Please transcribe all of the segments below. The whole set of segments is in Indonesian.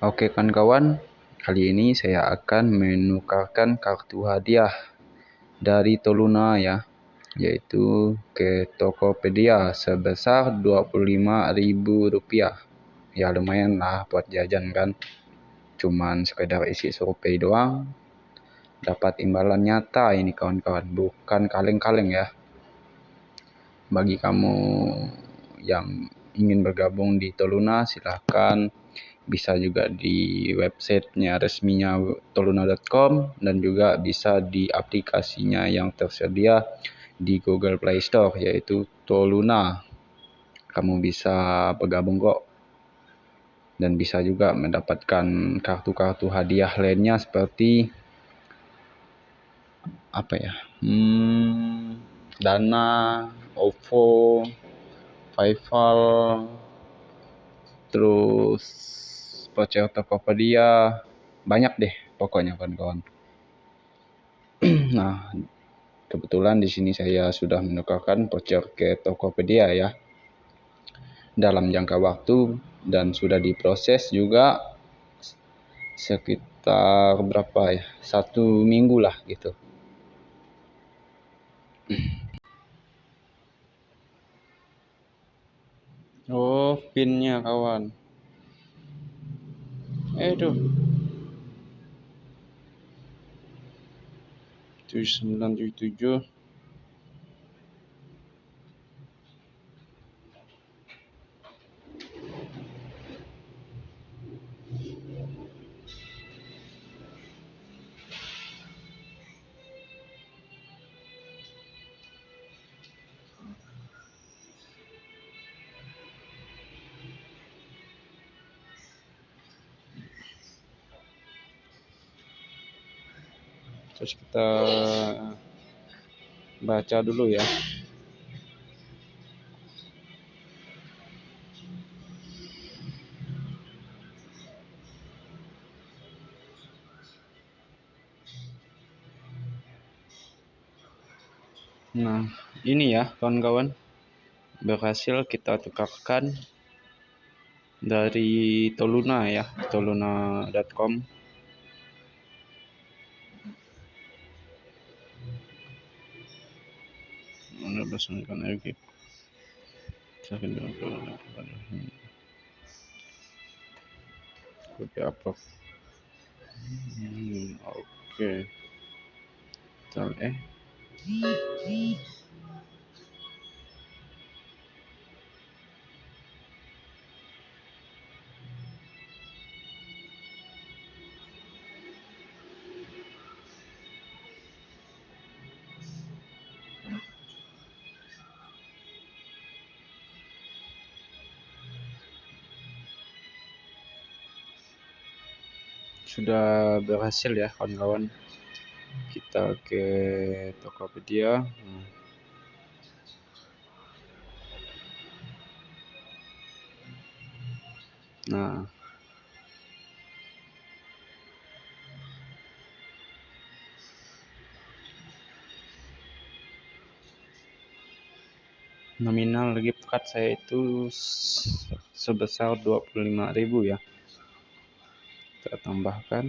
Oke kawan-kawan, kali ini saya akan menukarkan kartu hadiah dari Toluna ya, yaitu ke Tokopedia sebesar Rp25.000. Ya lumayan lah buat jajan kan. Cuman sekedar isi survei doang. Dapat imbalan nyata ini kawan-kawan, bukan kaleng-kaleng ya. Bagi kamu yang ingin bergabung di Toluna silahkan bisa juga di websitenya resminya toluna.com dan juga bisa di aplikasinya yang tersedia di Google Play Store yaitu Toluna. Kamu bisa bergabung kok dan bisa juga mendapatkan kartu-kartu hadiah lainnya seperti apa ya? Hmm, Dana, OVO, Paypal, terus voucher Tokopedia, banyak deh pokoknya kawan-kawan. nah, kebetulan di sini saya sudah menukarkan voucher ke Tokopedia ya. Dalam jangka waktu dan sudah diproses juga sekitar berapa ya? Satu minggu lah gitu. Oh pinnya kawan Aduh. 7977 terus kita baca dulu ya Nah, ini ya kawan-kawan. Berhasil kita tukarkan dari Toluna ya, toluna.com. Mana bersamakan lagi. Oke apa? Hmm, Oke. Eh. Sudah berhasil ya kawan-kawan. Kita ke Tokopedia. Nah. Nominal gift card saya itu sebesar 25.000 ya kita tambahkan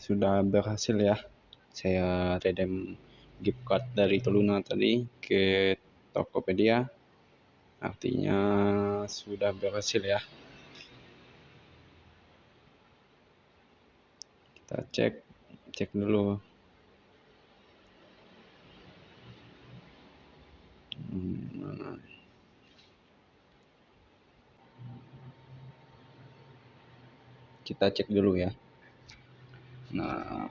sudah berhasil ya. Saya redem gift card dari Toluna tadi ke Tokopedia. Artinya sudah berhasil ya. Kita cek cek dulu. Hmm, kita cek dulu ya nah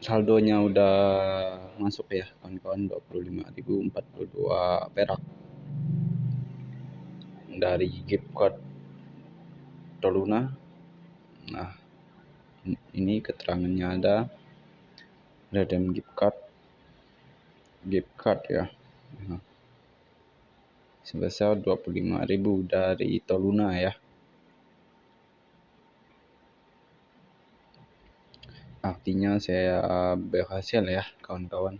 saldonya udah masuk ya kawan-kawan 25.042 perak. Dari gift card Toluna. Nah ini keterangannya ada. Redeem gift card. Gift card ya. Nah, sebesar 25.000 dari Toluna ya artinya saya berhasil ya kawan-kawan.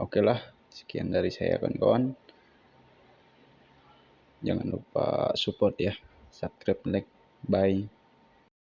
Oke lah sekian dari saya kawan-kawan. Jangan lupa support ya subscribe like bye